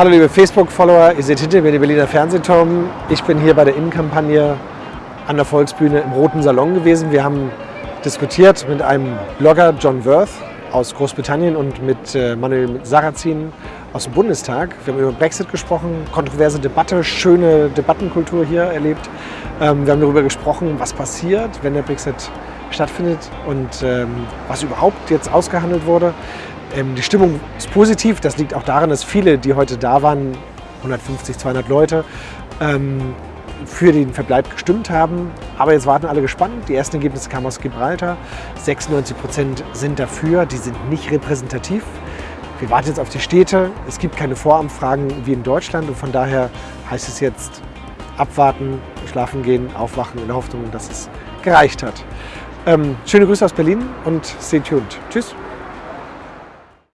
Hallo liebe Facebook-Follower, ihr seht hinter mir den Berliner Fernsehturm. Ich bin hier bei der Innenkampagne an der Volksbühne im Roten Salon gewesen. Wir haben diskutiert mit einem Blogger John Worth aus Großbritannien und mit äh, Manuel Sarrazin aus dem Bundestag. Wir haben über Brexit gesprochen, kontroverse Debatte, schöne Debattenkultur hier erlebt. Ähm, wir haben darüber gesprochen, was passiert, wenn der Brexit stattfindet und ähm, was überhaupt jetzt ausgehandelt wurde. Ähm, die Stimmung ist positiv. Das liegt auch daran, dass viele, die heute da waren, 150, 200 Leute, ähm, für den Verbleib gestimmt haben. Aber jetzt warten alle gespannt. Die ersten Ergebnisse kamen aus Gibraltar. 96 Prozent sind dafür. Die sind nicht repräsentativ. Wir warten jetzt auf die Städte. Es gibt keine Voranfragen wie in Deutschland. Und von daher heißt es jetzt abwarten, schlafen gehen, aufwachen in der Hoffnung, dass es gereicht hat. Ähm, schöne Grüße aus Berlin und stay tuned. Tschüss.